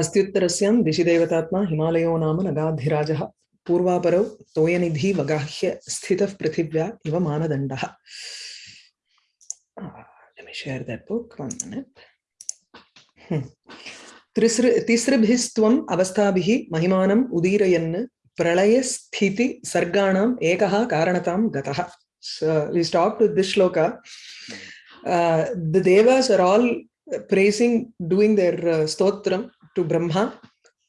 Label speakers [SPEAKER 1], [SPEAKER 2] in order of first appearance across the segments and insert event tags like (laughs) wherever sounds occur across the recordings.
[SPEAKER 1] अस्त्युत्तरस्यां दिशिदेवतात्मा हिमालयो नाम नगाधिराजः पूर्वापरौ तोयनिधि वगाह्य स्थितः पृथिव्या इव मानदण्डः Let me share that book, one. Hmm. तिसृभिस्त्वम् अवस्थाभिः महिमानम् उदीरयन् प्रलयस्थिति सर्गाणाम् एकः कारणतां गतः. Uh, praising, doing their uh, stotram to Brahma.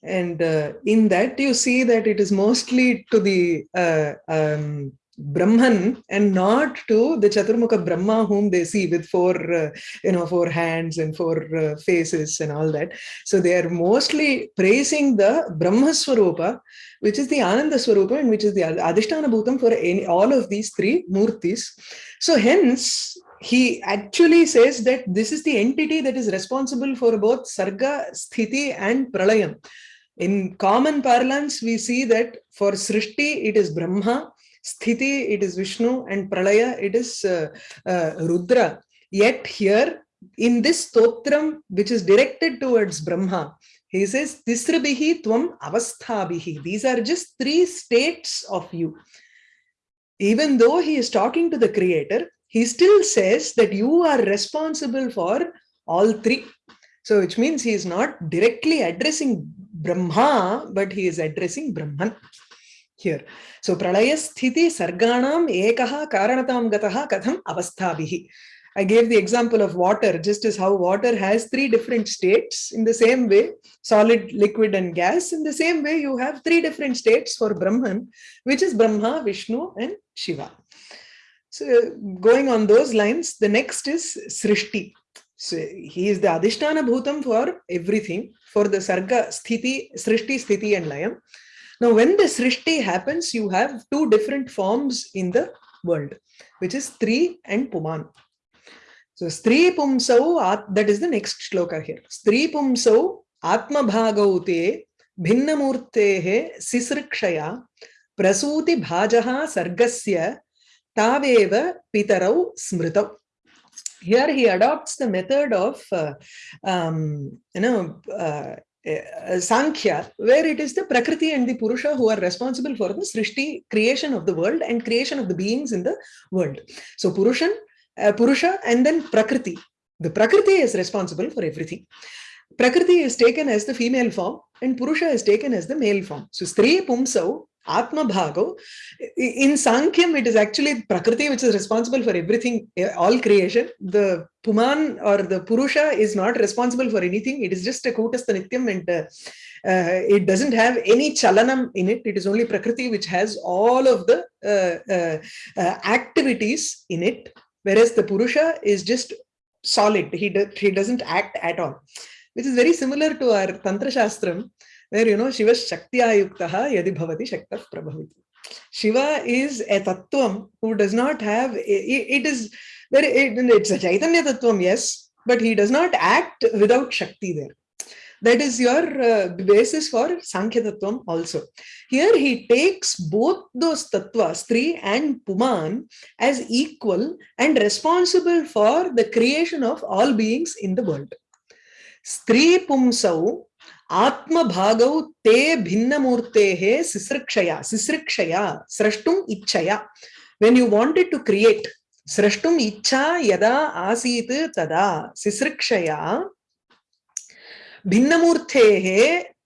[SPEAKER 1] And uh, in that, you see that it is mostly to the uh, um, Brahman and not to the Chaturmukha Brahma whom they see with four, uh, you know, four hands and four uh, faces and all that. So they are mostly praising the Brahma Swarupa, which is the Ananda Swarupa and which is the Adhishtana Bhutam for any, all of these three Murtis. So hence, he actually says that this is the entity that is responsible for both Sarga, Sthiti and Pralayam. In common parlance, we see that for Srishti, it is Brahma, Sthiti, it is Vishnu, and Pralaya, it is uh, uh, Rudra. Yet here, in this stotram, which is directed towards Brahma, he says, Tisrabihi tvam avasthabihi. These are just three states of you. Even though he is talking to the creator, he still says that you are responsible for all three. So which means he is not directly addressing Brahma, but he is addressing Brahman here. So pralaya sthiti sarganam ekaha karanatam gataha katham avasthabhihi. I gave the example of water, just as how water has three different states. In the same way, solid, liquid, and gas. In the same way, you have three different states for Brahman, which is Brahma, Vishnu, and Shiva. So going on those lines, the next is Srishti. So he is the Adhishtana Bhutam for everything, for the Sarga, Sthiti, Srishti, Sthiti, and Layam. Now, when the Srishti happens, you have two different forms in the world, which is Stri and Puman. So, Stri Pumsau, that is the next shloka here. Stri Pumsau, Atma Bhagaute, Bhinnamurtehe, Sisrikshaya, Prasuti Bhajaha Sargasya, Taveva Pitarau Smritau. Here he adopts the method of, uh, um, you know, uh, uh, Sankhya, where it is the Prakriti and the Purusha who are responsible for the Srishti, creation of the world and creation of the beings in the world. So Purushan, uh, Purusha and then Prakriti. The Prakriti is responsible for everything. Prakriti is taken as the female form and Purusha is taken as the male form. So Stri Pumsau Atma Bhago. In Sankhya, it is actually Prakriti which is responsible for everything, all creation. The Puman or the Purusha is not responsible for anything. It is just a Kutastha Nityam and uh, uh, it doesn't have any chalanam in it. It is only Prakriti which has all of the uh, uh, activities in it. Whereas the Purusha is just solid. He, do, he doesn't act at all. Which is very similar to our Tantra Shastram where you know Shiva Shaktya Yuktaha Yadi Bhavati Shakta Prabhaviti. Shiva is a tattvam who does not have, it, is very, it, it's a Chaitanya tattvam, yes, but he does not act without Shakti there. That is your uh, basis for Sankhya Tattvam also. Here he takes both those tattvas, Stri and Puman, as equal and responsible for the creation of all beings in the world. Stri Pumsau आत्म भाग ते भिन्नमूर्तेः सिसृक्षया सिसृक्षया, स्रष्टुम इच्छया। When you wanted to create स्रष्टुम इच्छा यदा आसी तदा सिसृक्षया, भिन्नमूर्तेः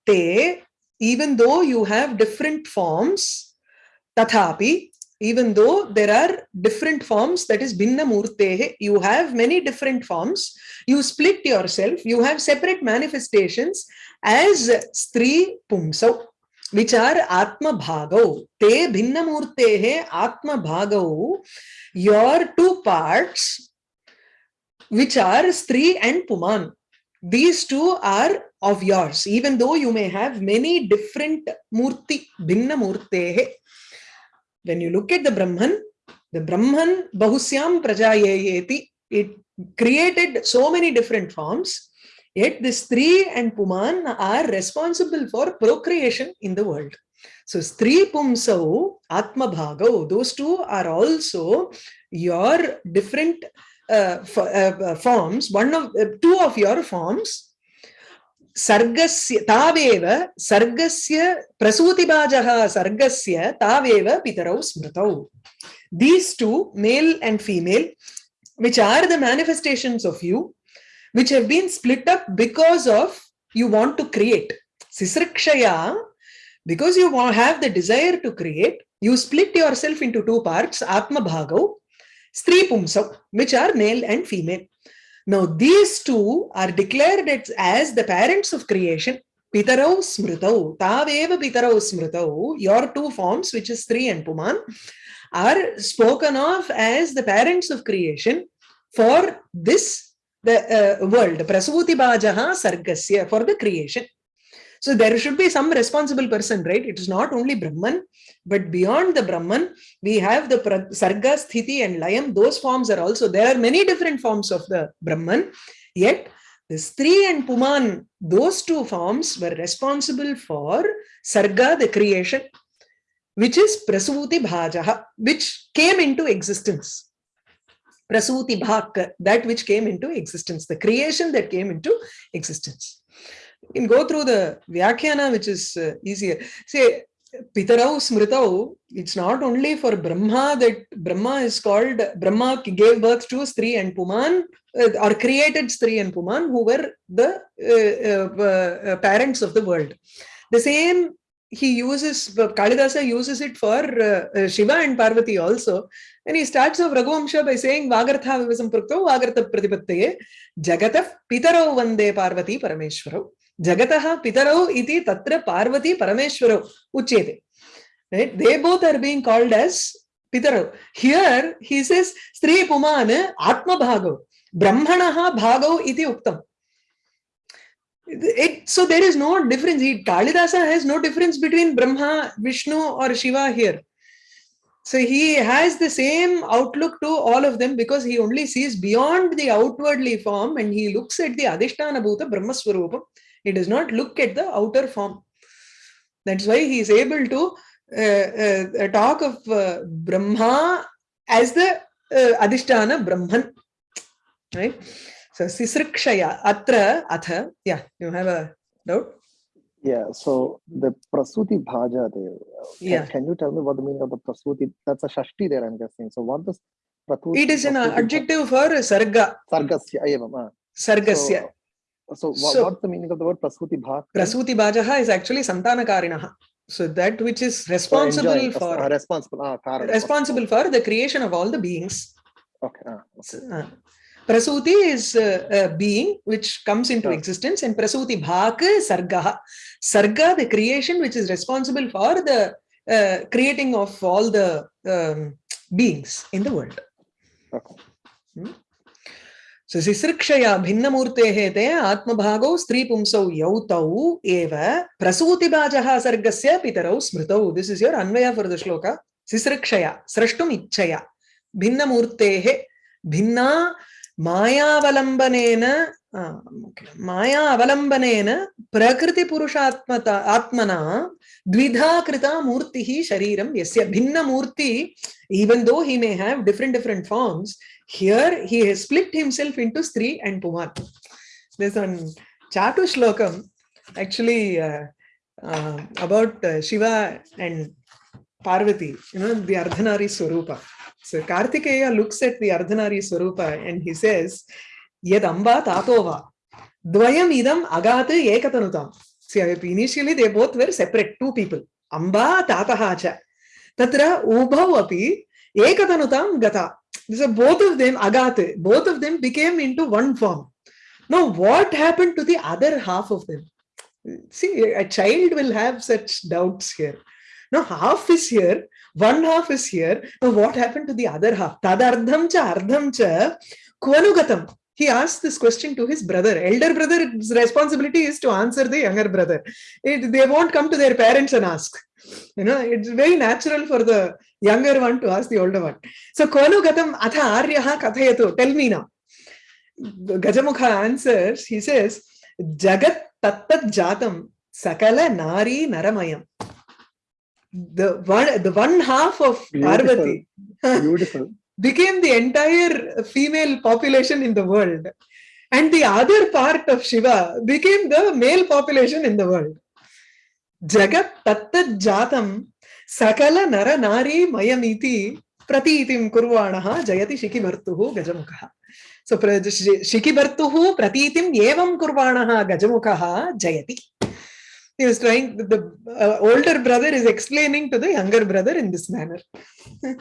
[SPEAKER 1] ते even though you have different forms तथापि even though there are different forms, that is Bhinna Murtehe, you have many different forms, you split yourself, you have separate manifestations as Stri Pumsau, which are Atma Bhagau. Te Bhinna Murtehe Atma Bhagau, your two parts, which are Stri and Puman. These two are of yours, even though you may have many different Murti, Bhinna Murtehe. When you look at the Brahman, the Brahman Bahusyam Prajayayeti, it created so many different forms, yet this Stri and Puman are responsible for procreation in the world. So Stri Pumsau, Atma Bhagau, those two are also your different uh, uh, forms, one of uh, two of your forms. सर्गस्य, तावेव सर्गस्य प्रसूतिबाजः सर्गस्य तावेव पितरौ स्मृतौ. These two male and female which are the manifestations of you which have been split up because of you want to create शिसृक्षया because you have the desire to create you split yourself into two parts आत्मभागौ स्त्रीपुंसौ which are male and female now these two are declared as, the parents of creation. Pitarau smritau taveva pitarau smritau your two forms which is stri and puman are spoken of as the parents of creation for this the uh, world. Prasuti bhajaha sargasya for the creation so there should be some responsible person right? It is not only brahman but beyond the brahman we have the sarga sthiti and layam. Those forms are also there are many different forms of the brahman. Yet the stri and puman those two forms were responsible for sarga the creation which is prasuti bhajaha which came into existence. Prasuti bhak that which came into existence the creation that came into existence you can go through the vyakhyana which is uh, easier say pitarau smritau it's not only for brahma that brahma is called brahma gave birth to stri and puman uh, or created stri and puman who were the uh, uh, parents of the world the same he uses Kalidasa uses it for uh, Shiva and Parvati also. And he starts off Raghuvamsha by saying Vagartha Vivasam Prukto Vagartha Pratipattaye Jagata Pitaro Vande Parvati Parameshwaro. Jagataha Pitaro iti Tatra Parvati Parameshwaro Uchete. Right? They both are being called as Pitaro. Here he says Puman Atma Bhago. Brahmanaha Bhago iti Uktam. It, so there is no difference. He, Kalidasa has no difference between Brahma, Vishnu or Shiva here. So he has the same outlook to all of them because he only sees beyond the outwardly form and he looks at the Adhishtana Bhuta Brahma Swarupam. He does not look at the outer form. That's why he is able to uh, uh, talk of uh, Brahma as the uh, Adhishtana Brahman. Right? So Sisrikshaya Atra Atha. Yeah, you have a doubt?
[SPEAKER 2] Yeah, so the Prasuti Bhaja there. Can,
[SPEAKER 1] Yeah.
[SPEAKER 2] Can you tell me what the meaning of the Prasuti? That's a Shashti there, I'm guessing. So what does Prasuti?
[SPEAKER 1] It is an adjective for Sarga,
[SPEAKER 2] Sargasya. evam, ah.
[SPEAKER 1] Sargasya.
[SPEAKER 2] So, so, what,
[SPEAKER 1] So-
[SPEAKER 2] what's the meaning of the word Prasuti Bha?
[SPEAKER 1] Prasuti Bhajaha is actually Santanakarinaha. So that which is responsible
[SPEAKER 2] enjoying,
[SPEAKER 1] for
[SPEAKER 2] uh, responsible. Ah,
[SPEAKER 1] responsible for the creation of all the beings.
[SPEAKER 2] Okay. ah, okay.
[SPEAKER 1] Uh, Prasuti is uh, a being which comes into existence and Prasuti Bhak Sargaha. Sarga, the creation which is responsible for the uh, creating of all the um, beings in the world.
[SPEAKER 2] okay.
[SPEAKER 1] So सुशिसृक्षया भिन्नमूर्तेः ते आत्मभागौ स्त्रीपुंसौ यौ तौ एव प्रसूतिबाजः सर्गस्य पितरौ स्मृतौ. This is your anvaya for the shloka. सिसृक्षया, स्रष्टुम् इच्छया, भिन्नमूर्तेः भिन्ना मायावलम्बनेन माया अवलम्बनेन प्रकृतिपुरुषात्मता, आत्मना द्विधा कृता मूर्तिः शरीरं, यस्य भिन्नमूर्ति, even though he may have different different forms here he has split himself into stri and puman there's one chatu shlokam actually uh, uh, about uh, shiva and parvati you know the ardhanari swarupa so kartikeya looks at the ardhanari swarupa and he says yad amba tatova dvayam idam agat ekatanutam see initially they both were separate two people amba tataha cha tatra ubhau api ekatanutam gata so both of them agate both of them became into one form. Now what happened to the other half of them? See a child will have such doubts here. Now half is here one half is here. Now what happened to the other half? Tadardham cha ardham cha kvanugatam he asked this question to his brother. Elder brother's responsibility is to answer the younger brother. It, they won't come to their parents and ask. You know it's very natural for the younger one to ask the older one. So kvanugatam atha aryaha kathayatu? Tell me now. Gajamukha answers he says jagat tattat jatam sakala nari naramayam. The one the one half of parvati. (laughs)
[SPEAKER 2] Beautiful.
[SPEAKER 1] Became the entire female population in the world and the other part of Shiva became the male population in the world. Jagat tattat jatam sakala nara nari mayamiti pratitim kurvanaha jayati shikibartuhu gajamukha. So shikibartuhu pratitim evam kurvanaha gajamukha jayati. He was trying, the uh, older brother is explaining to the younger brother in this manner. (laughs)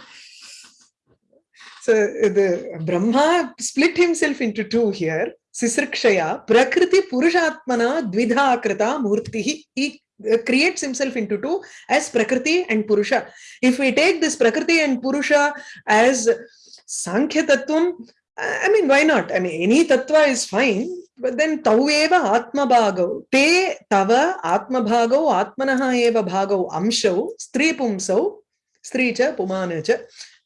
[SPEAKER 1] So the Brahma split himself into two here. Sisrikshaya, Prakriti Purushatmana Dvidha Krita Murtihi. He uh, creates himself into two as Prakriti and Purusha. If we take this Prakriti and Purusha as Sankhya Tattvam, I mean, why not? I mean, any Tattva is fine. But then Taueva Atma Bhagau. Te Tava Atma Bhagau Atmanaha Eva Bhagau Amshau Stri Pumsau Stri Cha Pumana Cha.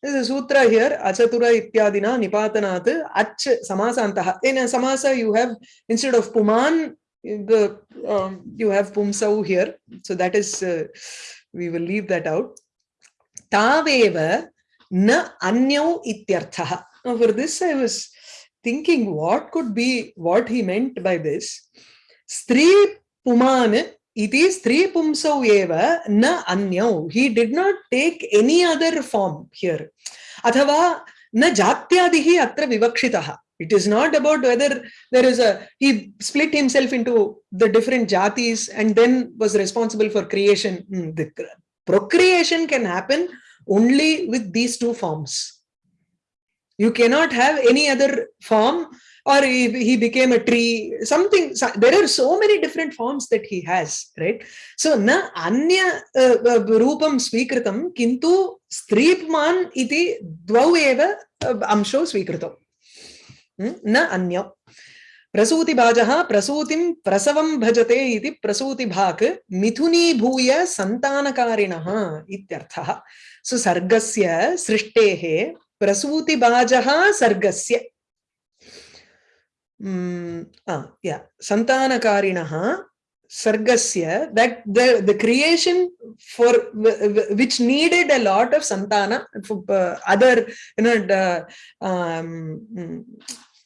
[SPEAKER 1] This is sutra here, Achatura Ityadina Nipatanat Ach Samasantaha. In a Samasa, you have instead of Puman, the um, you have Pumsau here. So that is, uh, we will leave that out. Taveva na anyau ityarthaha. Now for this, I was thinking what could be what he meant by this. Stri Puman iti three pumsau eva na anyau. He did not take any other form here. Athava na jatyadihi atra vivakshitaha. It is not about whether there is a, he split himself into the different jatis and then was responsible for creation. Hmm, The procreation can happen only with these two forms. You cannot have any other form or he, he became a tree, something, so- there are so many different forms that he has, right? So, na anya uh, uh, rupam swikritam, kintu stripman iti dvau eva uh, amsho swikritam. Hmm? न अन्य प्रसूतिभाजः प्रसूतिं प्रसवं भजते इति प्रसूतिभाक् मिथुनीभूय सन्तानकारिणः इत्यर्थः सो सर्गस्य सृष्टेः प्रसूतिभाजः सर्गस्य या सन्तानकारिणः सर्गस्य that the the creation for which needed a lot of सन्तान other you know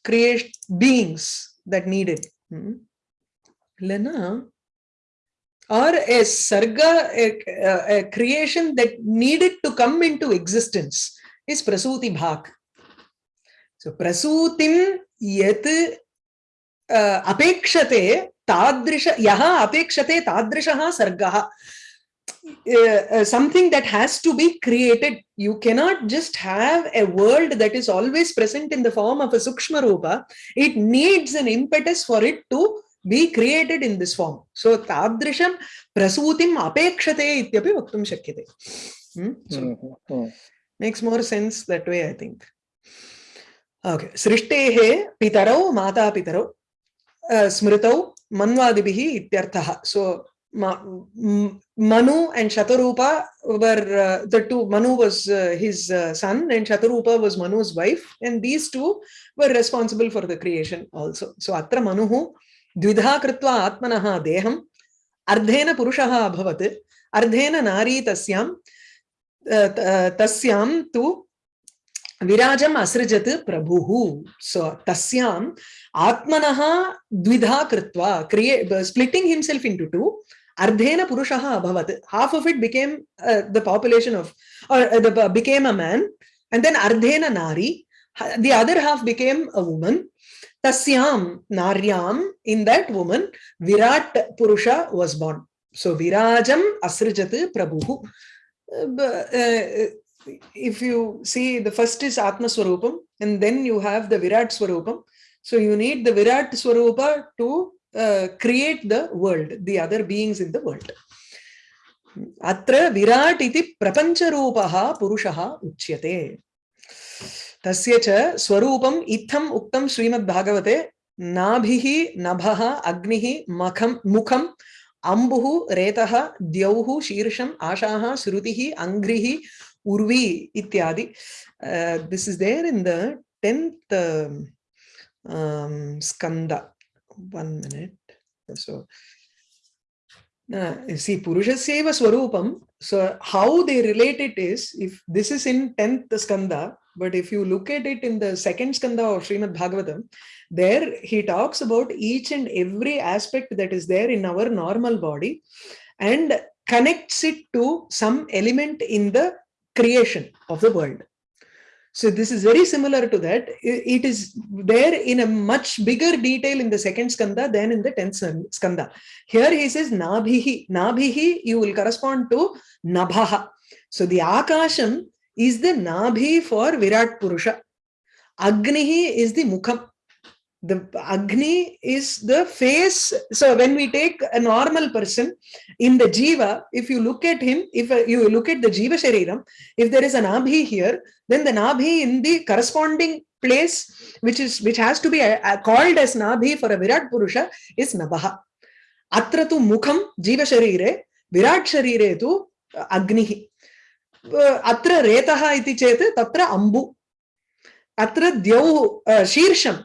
[SPEAKER 1] create beings that need it. Hmm? Lena, or a sarga, a, a, creation that needed to come into existence. Is Prasuti Bhak. So Prasutim yet uh, अपेक्षते तादृश यः अपेक्षते तादृशः सर्गः uh, uh, something that has to be created you cannot just have a world that is always present in the form of a sukshma rupa it needs an impetus for it to be created in this form so tadrisham prasutim apekshate ityapi vaktum shakyate Hmm? so
[SPEAKER 2] Mhm, mhm.
[SPEAKER 1] Makes more sense that way, I think. Okay. Srishtehe pitarau mata pitarau uh, smritau manvadibihi ityarthah. So Manu and Shatarupa were uh, the two. Manu was uh, his uh, son and Shatarupa was Manu's wife. And these two were responsible for the creation also. So Atra Manuhu Dvidha Kritva Atmanaha Deham Ardhena Purushaha Bhavat Ardhena Nari Tasyam तस्यां तु विराजम् असृजत् प्रभुः सो तस्याम् आत्मनः द्विधा कृत्वा क्रिये splitting himself into two अर्धेन पुरुषः अभवत् became uh, the population of or uh, the became a man and then ardhena nari the other half became a woman tasyam naryam in that woman virat purusha was born so virajam asrijat prabhu but, uh, if you see the first is Atma Swarupam and then you have the Virat Swarupam. So you need the Virat Swarupa to uh, create the world, the other beings in the world. Atra Virat iti prapancharupaha purushaha uchyate. Tasya cha Swarupam itham uktam Srimad Bhagavate nabhihi nabaha agnihi makham mukham Ambuhu, Retaha, Dyauhu, Shirsham, Ashaha, Srutihi, Angrihi, Urvi, Ityadi. This is there in the 10th Skanda. Um, um, One minute. So, uh, you see, Purushasseva Swarupam. So, how they relate it is if this is in 10th Skanda, but if you look at it in the second skanda of Srimad Bhagavatam, there he talks about each and every aspect that is there in our normal body and connects it to some element in the creation of the world. So this is very similar to that. It is there in a much bigger detail in the second skanda than in the tenth skanda. Here he says Nabhihi. Nabhihi, you will correspond to Nabhaha. So the Akasham is the Nabhi for Virat Purusha. Agnihi is the Mukham the agni is the face so when we take a normal person in the jiva if you look at him if uh, you look at the jiva shariram if there is an abhi here then the nabhi in the corresponding place which is which has to be uh, uh, called as nabhi for a virat purusha is nabaha atra tu mukham jiva sharire virat sharire tu agnihi अत्र रेतः इति चेत् तत्र अम्बु अत्र द्यौः शीर्षं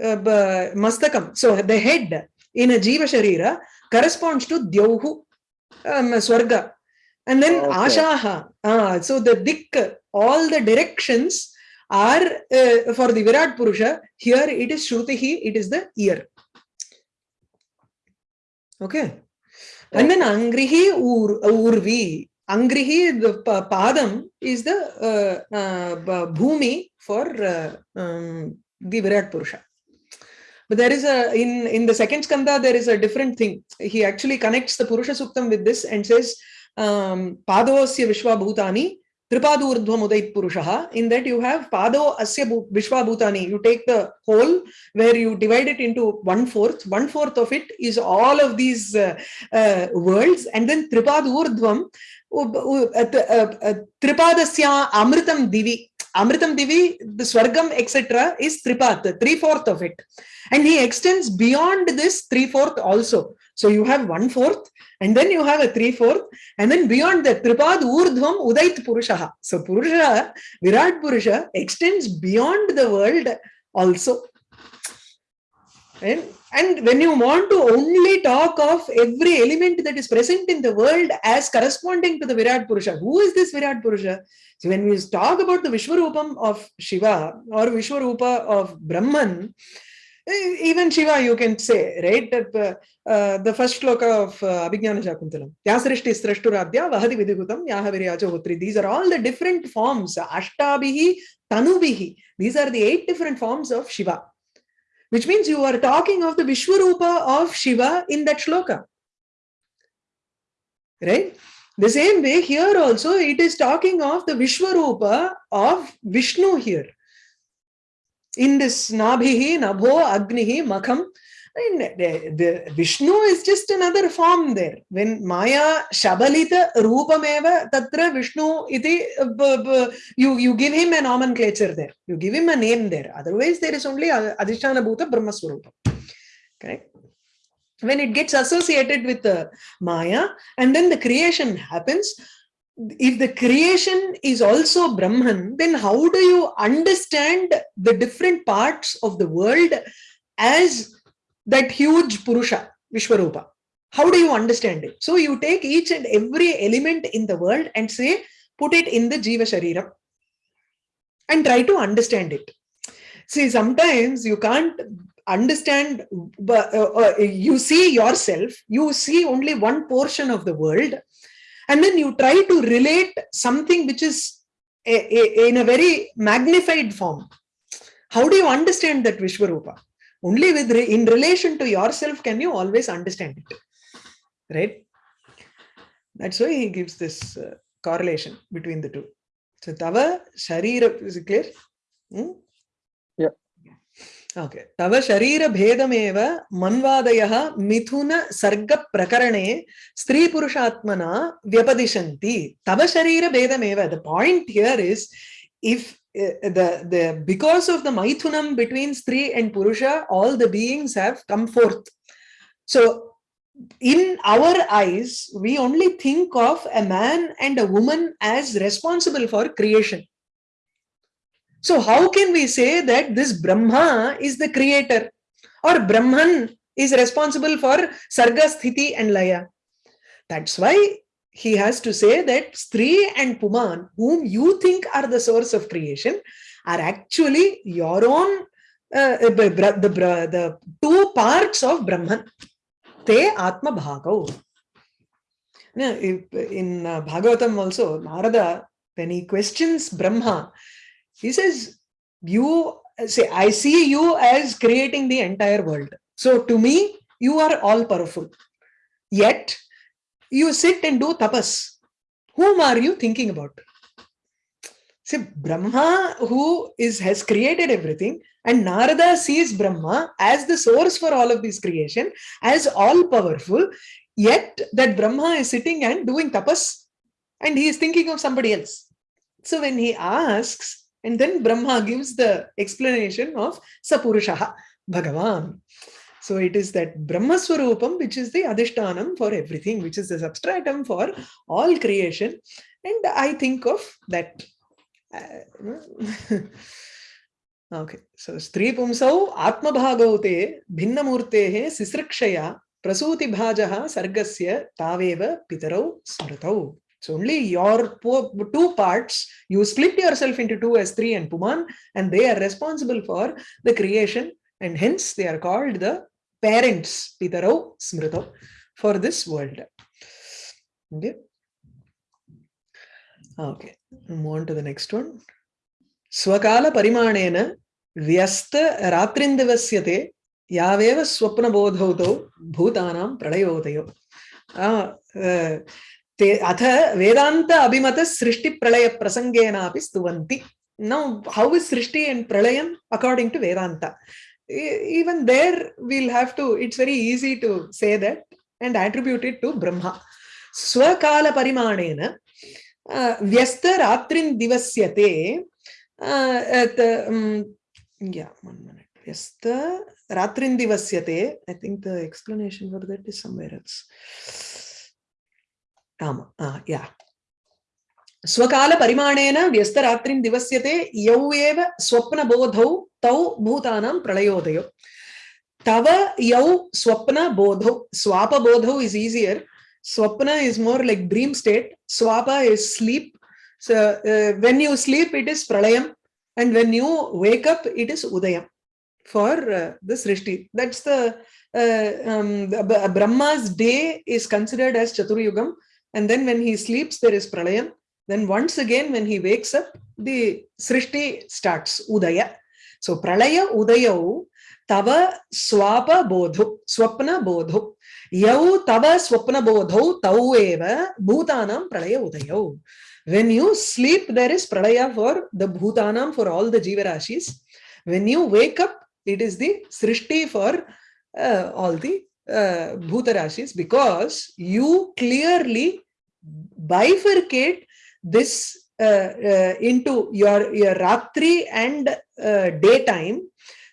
[SPEAKER 1] uh, mastakam. So the head in a jiva sharira corresponds to dyauhu, um, swarga. And then okay. ashaha. Uh, so the dik, all the directions are uh, for the Virat Purusha. Here it is Shrutihi, it is the ear. Okay. And then Angrihi ur, Urvi. Angrihi, the Padam, is the uh, uh, Bhumi for uh, um, the Virat Purusha. But there is a, in, in the second skanda, there is a different thing. He actually connects the Purusha Suktam with this and says, um, Padosya Vishwa Bhutani, Tripadurdhvam Udait Purushaha. In that you have Pado Asya Vishwa Bhutani. You take the whole where you divide it into one fourth. One fourth of it is all of these uh, uh, worlds. And then Tripadurdhvam, Tripadasya Amritam Divi. Amritam Divi, the Swargam, etc. is Tripat, three-fourth of it. And he extends beyond this three-fourth also. So you have one-fourth, and then you have a three-fourth, and then beyond that, Tripad Urdhvam Udait Purushaha. So Purusha, Virat Purusha extends beyond the world also. And, and when you want to only talk of every element that is present in the world as corresponding to the Virat Purusha, who is this Virat Purusha? So when we talk about the Vishwarupam of Shiva or Vishwarupa of Brahman, even Shiva you can say, right? Uh, uh, the first shloka of uh, Abhignana Shakuntalam. Yasrishti Srashturadhya Vahadi Vidigutam Yahaviryacha Hotri. These are all the different forms. Ashtabhihi, Tanubihi. These are the eight different forms of Shiva. Which means you are talking of the Vishwarupa of Shiva in that shloka. Right? The same way here also it is talking of the Vishwarupa of Vishnu here in this Nabhihi, Nabho, Agnihi, Makham. And the, the Vishnu is just another form there. When Maya Shabalita Rupameva Tatra Vishnu iti, uh, you, you give him a nomenclature there. You give him a name there. Otherwise, there is only Adhisthana Bhuta Brahmaswarupa. Correct? When it gets associated with the Maya and then the creation happens, if the creation is also Brahman, then how do you understand the different parts of the world as that huge Purusha, Vishwarupa? How do you understand it? So you take each and every element in the world and say, put it in the Jiva Sharira and try to understand it. See, sometimes you can't understand, uh, uh, you see yourself, you see only one portion of the world and then you try to relate something which is a, a, in a very magnified form. How do you understand that Vishwarupa? only with re in relation to yourself can you always understand it. Right? That's why he gives this uh, correlation between the two. So tava sharira is it clear? Hmm? yeah. Okay. Tava sharira bhedameva manvadayah mithuna sarga prakarane stree purushatmana vyapadishanti tava sharira bhedameva the point here is if Eh, the the because of the maithunam between stree and purusha all the beings have come forth so in our eyes we only think of a man and a woman as responsible for creation so how can we say that this Brahma is the creator or Brahman is responsible for Sarga, Sthiti and Laya? That's why he has to say that Stri and Puman, whom you think are the source of creation, are actually your own uh, the, the, the, two parts of Brahman. Te Atma if- in uh, Bhagavatam also, Narada, when he questions Brahma, he says, You say, I see you as creating the entire world. So to me, you are all powerful. Yet, you sit and do tapas. Whom are you thinking about? See, Brahma, who is has created everything, and Narada sees Brahma as the source for all of this creation, as all powerful, yet that Brahma is sitting and doing tapas, and he is thinking of somebody else. So when he asks, and then Brahma gives the explanation of Sapurushaha, Bhagavan. So it is that Brahma Swarupam, which is the Adhishtanam for everything, which is the substratum for all creation. And I think of that. uh, (laughs) okay, so Stri Pumsau Atma Bhagavate Bhinnamurtehe Sisrikshaya Prasuti Bhajaha Sargasya Taveva Pitarau Smritau. So only your two parts, you split yourself into two as three and Puman, and they are responsible for the creation, and hence they are called the parents, Pitarau Smritau, for this world. Okay. Okay, move on to the next one. Swakala Parimanena Vyasta Swapnabodhauto Bhutanam Pradayodayo. Ah, uh, ते अथ वेदांत अभिमत सृष्टि प्रलय प्रसंगेनापि स्तुवन्ति now how is srishti and pralayam according to vedanta E- even there we'll have to it's very easy to say that and attribute it to brahma. Swakala parimanena vyasta ratrin divasyate uh, at uh, uh, um, yeah one minute. Vyasta ratrin divasyate i think the explanation for that is somewhere else. Um, uh, yeah. स्वकाल परिमाणेन व्यस्तरात्रिं दिवस्यते यौ एव स्वप्न बोधौ तौ भूतानां प्रलयोदयो तव यौ स्वप्न बोधौ स्वाप बोधौ इज़ ईजियर स्वप्न is more like dream state swap is sleep when you sleep it is प्रलयम and when you wake up it is Udyam for the Srishti that's the Brahma's day is considered as चतुर्युगम and then when he sleeps, there is pralayam. Then once again when he wakes up the srishti starts udaya. So pralaya udayau tava swapa bodhu swapna bodhu. Yau tava swapna bodhau tau eva bhutanam pralaya udayau. When you sleep there is pralaya for the bhutanam for all the jivarashis. When you wake up it is the srishti for uh, all the uh, bhutarashis because you clearly bifurcate this uh, uh, into your, your ratri and uh, daytime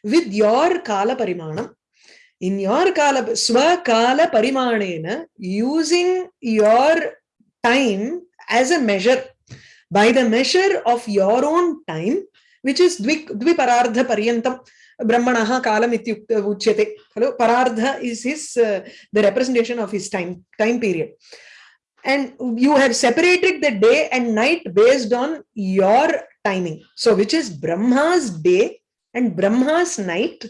[SPEAKER 1] with your kala parimanam in your kala swa kala parimanena using your time as a measure. By the measure of your own time which is dvi dviparardha paryantam brahmanaha kalam hello? Parardha is his uh, the representation of his time time period and you have separated the day and night based on your timing. So which is brahma's day and brahma's night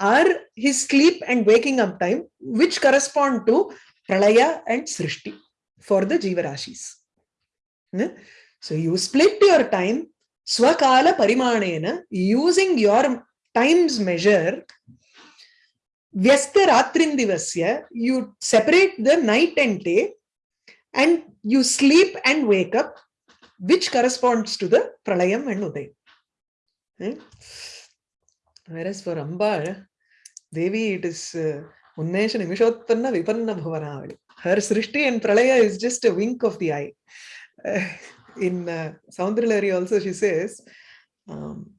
[SPEAKER 1] are his sleep and waking up time which correspond to pralaya and srishti for the jivarashis Ne? Hmm? so you split your time swakala parimanena using your times measure. Vyasta ratrindivasya you separate the night and day and you sleep and wake up, which corresponds to the pralayam and udayam. Eh? Whereas for Ambal, Devi, it is uh, Unnesha Nimishotpanna Vipanna Bhuvanavali. Her Srishti and Pralaya is just a wink of the eye. Uh, in uh, Soundarlari also she says, um,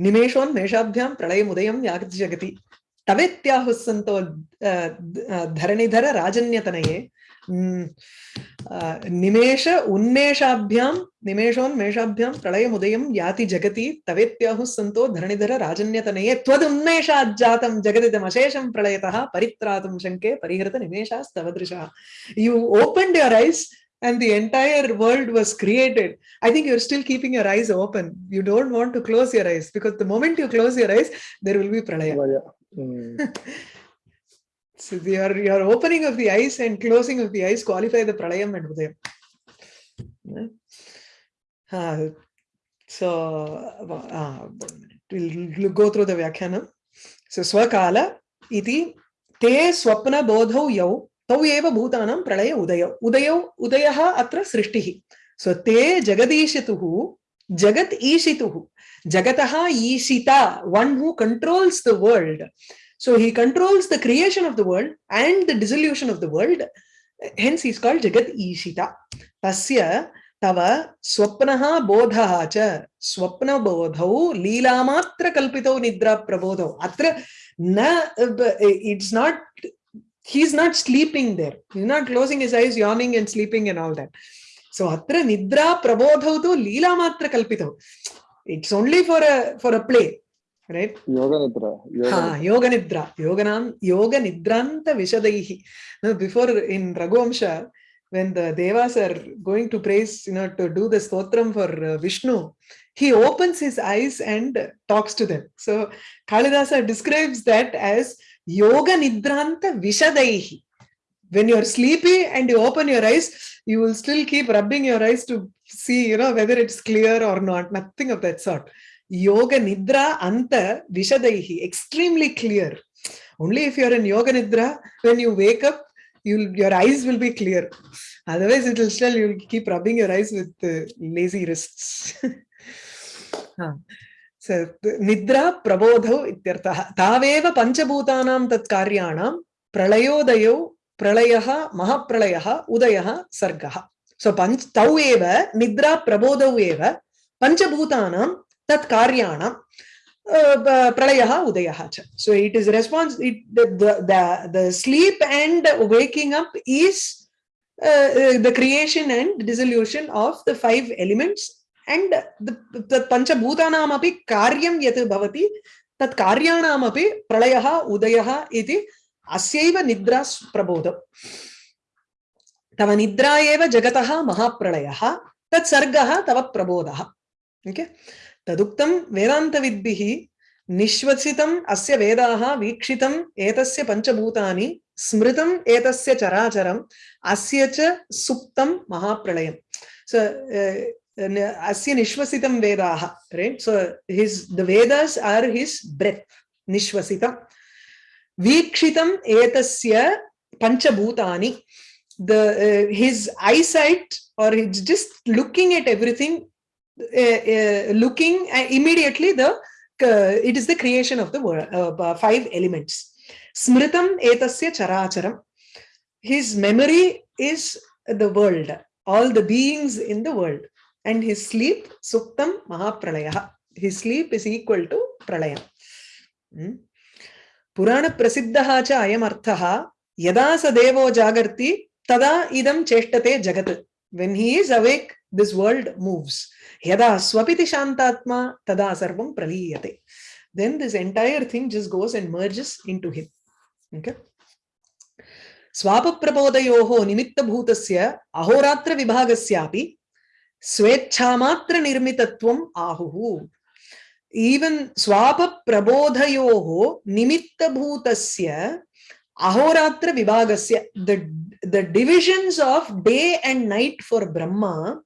[SPEAKER 1] Nimeshon Meshabhyam Pralayam Udayam Yagati Jagati. Tavetyahu santo uh, dharanidhara rajanyatanaye निमेष उन्मेषाभ्यां निमेषोन्मेषाभ्यां प्रलयमुदयं याति जगति तवेत्याहुः सन्तो धरणिधर राजन्यतनये त्वदुन्मेषाज्जातं जगदिदमशेषं प्रलयतः परित्रातुं शङ्के परिहृत निमेषास्तव दृशः you opened your eyes and the entire world was created, I think you're still keeping your eyes open. You don't want to close your eyes because the moment you close your eyes, there will be pralaya.
[SPEAKER 2] Mm.
[SPEAKER 1] So your your opening of the eyes and closing of the eyes qualify the pralayam and udayam. Uh, so uh, we'll, go through the vyakhanam. So swakala iti te swapna bodhau yau तौ एव भूतानां प्रलय उदयौ उदयौ उदयः अत्र सृष्टिः सो ते जगदीशितुः जगत् ईशितुः जगतः ईशिता one who controls the world so he controls the creation of the world and the dissolution of the world hence he is called jagat ishita tasya तव स्वप्नः बोधः च स्वप्नबोधौ लीलामात्रकल्पितौ निद्राप्रबोधौ अत्र न it's not he's not sleeping there he's not closing his eyes yawning and sleeping and all that so atra nidra prabodhau tu leela matra kalpitau it's only for a for a play right?
[SPEAKER 2] Yoga Nidra. Yoga
[SPEAKER 1] ha
[SPEAKER 2] Nidra.
[SPEAKER 1] yoga nidra yoganam yoga nidranta vishadaihi now before in raghuvamsha when the devas are going to praise you know to do the stotram for uh, vishnu he opens his eyes and talks to them. So kalidasa describes that as yoga nidranta vishadaihi when you're sleepy and you open your eyes you will still keep rubbing your eyes to see you know whether it's clear or not. Nothing of that sort yoga nidra anta vishadaihi extremely clear only if you're in yoga nidra when you wake up you'll your eyes will be clear otherwise it will still you'll keep rubbing your eyes with uh, lazy wrists Huh. So, निद्रा प्रबोधौ इत्यर्थः तावेव पञ्चभूतानां तत् कार्याणां प्रलयोदयौ प्रलयः महाप्रलयः उदयः सर्गः so पञ्च तौ एव निद्रा प्रबोधौ एव पञ्चभूतानां तत् कार्याणां प्रलयः उदयः च. So it is response it the sleep and waking up is the creation and dissolution of the five elements and पञ्चभूतानामपि कार्यं यत् भवति तत् कार्याणामपि प्रलयः उदयः इति अस्यैव निद्रा प्रबोधम् तव निद्रा एव जगतः महाप्रलयः तत्सर्गः तव प्रबोधः ओके okay? तदुक्तं वेदान्तविद्भिः निश्वसितम् अस्य वेदाः वीक्षितम् एतस्य पञ्चभूतानि स्मृतम् एतस्य चराचरम् अस्य च सुप्तं महाप्रलयं सो uh, अस्य निश्वसितं वेदाः right so his the are his breath निश्वसितं वीक्षितम् एतस्य पञ्चभूतानि the uh, his eyesight or he's just looking at everything uh, looking uh, immediately the it is the creation of the world uh, five elements. Smritam etasya characharam. His memory is the world all the beings in the world. And his sleep suktam mahapralaya. his sleep is equal to pralayam. Hmm? purana prasiddha cha ayam artha yada sa devo jagarti tada idam cheshtate jagat. When he is awake this world moves yada swapiti shantatma tada sarvam praliyate then this entire thing just goes and merges into him okay स्वापप्रबोधयोः निमित्तभूतस्य अहोरात्रविभागस्यापि स्वेच्छामात्र निर्मितत्वम् आहुः prabodhayoho nimitta bhutasya ahoratra vibhagasya the divisions of day and night for brahma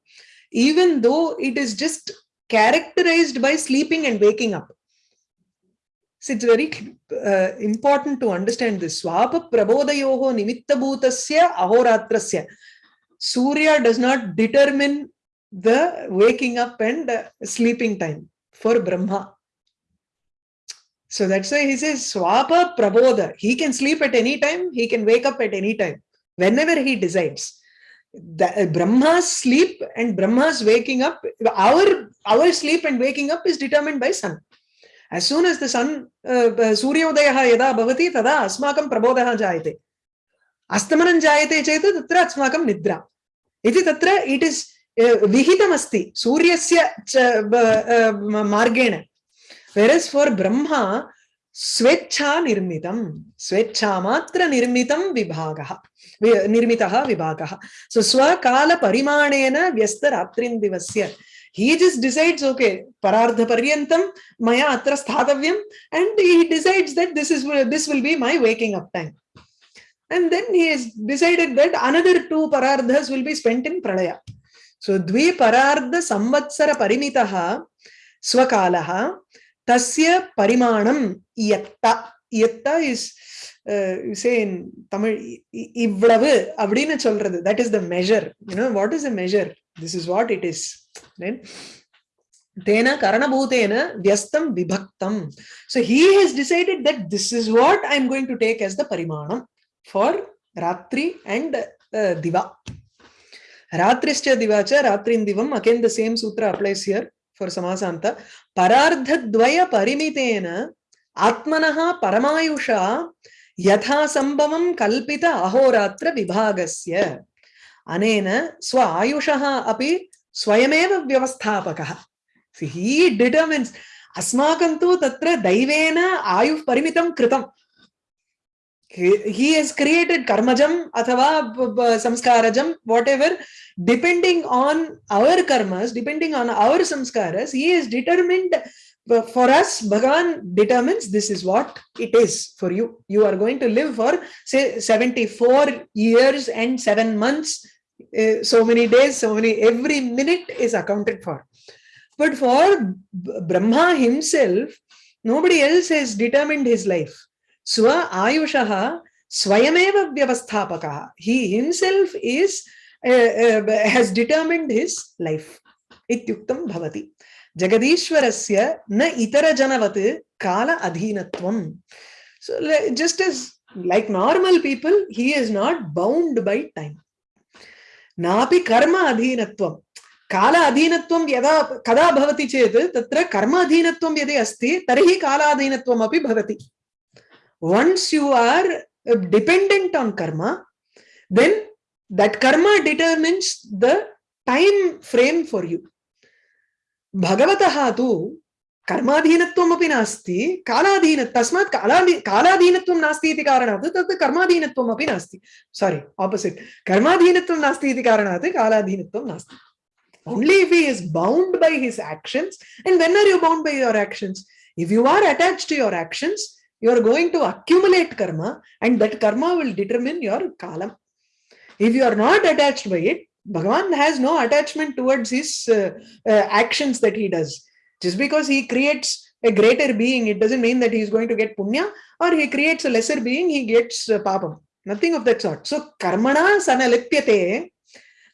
[SPEAKER 1] even though it is just characterized by sleeping and waking up so it's very uh, important to understand this swapa prabodhayoho nimitta ahoratrasya surya does not determine the waking up and uh, sleeping time for Brahma. So that's why he says Swapa Prabodha. He can sleep at any time, he can wake up at any time, whenever he decides. The, uh, Brahma's sleep and Brahma's waking up, our, our sleep and waking up is determined by sun. As soon as the sun, uh, Suryodayaha yada bhavati, tada asmakam prabodhaha jayate. Astamanan jayate cheta tatra asmakam nidra. Iti tatra it is विहितमस्ति सूर्यस्य मार्गेण whereas for brahma स्वेच्छा निर्मितं स्वेच्छामात्र निर्मितं विभागः निर्मितः विभागः सो स्वकालपरिमाणेन व्यस्तरात्रिन्दिवस्य he just decides okay parardhaparyantam maya atra sthathavyam and he decides that this is this will be my waking up time and then he has decided that another two parardhas will be spent in pralaya so dvi parardha samvatsara parimitaha swakalah தஸ்ய பரிமாணம் எத்தா எத்தா is சே இன் தமிழ் இவ்வளவு அப்படின்னு சொல்றது. That is the measure you know what is the measure this is what it is தேன கரணபூதேன வியஸ்தம் விபக்தம். So he has decided that this is what I am going to take as the parimanam for ratri and diva. ராத்திரிஷ்ட திவாச்ச ராத்திரின் திவம் again the same sutra applies here for samasanta parardhadvaya parimitena atmanah paramayusha yatha sambhavam kalpita ahoratra vibhagasya anena swa ayushah api swayameva vyavasthapakah so he determines अस्माकं तु तत्र दैवेन आयुः परिमितं कृतं he, has created karmajam athava samskarajam whatever depending on our karmas depending on our samskaras he is determined for us bhagavan determines this is what it is for you. You are going to live for say 74 years and 7 months uh, so many days so many every minute is accounted for. But for brahma himself nobody else has determined his life स्व आयुषः स्वयमेव व्यवस्थापकः. Uh, uh, has determined his life. इत्युक्तं भवति। जगदीश्वरस्य न इतरजनवत् काल अधीनत्वम्। So just as like normal people he is not bound by time. नापि कर्म अधीनत्वं काल अधीनत्वं यदा कदा भवति चेत् तत्र कर्म अधीनत्वं यदि अस्ति तर्हि कालाधीनत्वम् अपि भवति। once you are uh, dependent on karma then that karma determines the time frame for you भगवतः तु कर्माधीनत्वमपि नास्ति कालाधीन तस्मात् कालाधि कालाधीनत्वं नास्ति इति कारणात् तत् कर्माधीनत्वमपि नास्ति सारी आपोसिट् कर्माधीनत्वं नास्ति इति कारणात् कालाधीनत्वं नास्ति only if he is bound by his actions and when are you bound by your actions if you are attached to your actions you are going to accumulate karma and that karma will determine your kalam if you are not attached by it bhagavan has no attachment towards his uh, uh, actions that he does just because he creates a greater being it doesn't mean that he is going to get punya or he creates a lesser being he gets uh, papam nothing of that sort so karmana sanalipyate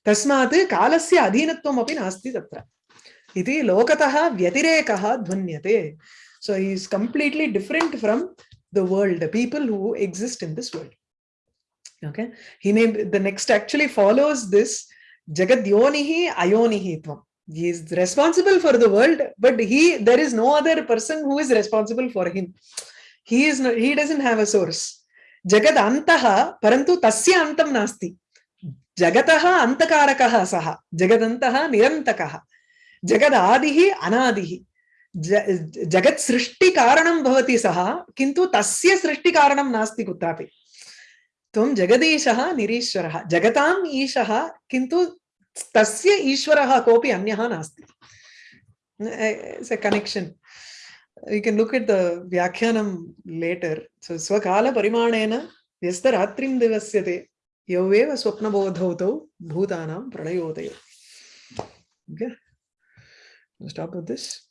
[SPEAKER 1] तस्मात् कालस्य अधीनत्वमपि नास्ति तत्र इति लोकतः व्यतिरेकः ध्वन्यते so he is completely different from the world the people who exist in this world okay he named the next actually follows this jagadyonihi ayonihi tvam he is responsible for the world but he there is no other person who is responsible for him he is no, he doesn't have a source jagad antah parantu tasya antam nasti जगतः अन्तकारकः सः जगदन्तः निरन्तकः अनादिः ज- जगत् सृष्टिकारणं भवति सः, किन्तु तस्य सृष्टिकारणं नास्ति कुत्रापि। त्वं जगदीशः, निरीश्वरः। जगताम् ईशः, किन्तु तस्य ईश्वरः कोऽपि अन्यः नास्ति। a connection. You can look at the vyakyanam later. So swakala parimanena व्यस्तरात्रिं दिवस्यते। यौ एव स्वप्नबोधौ तौ भूतानां प्रलयोदयौ okay? Stop with this.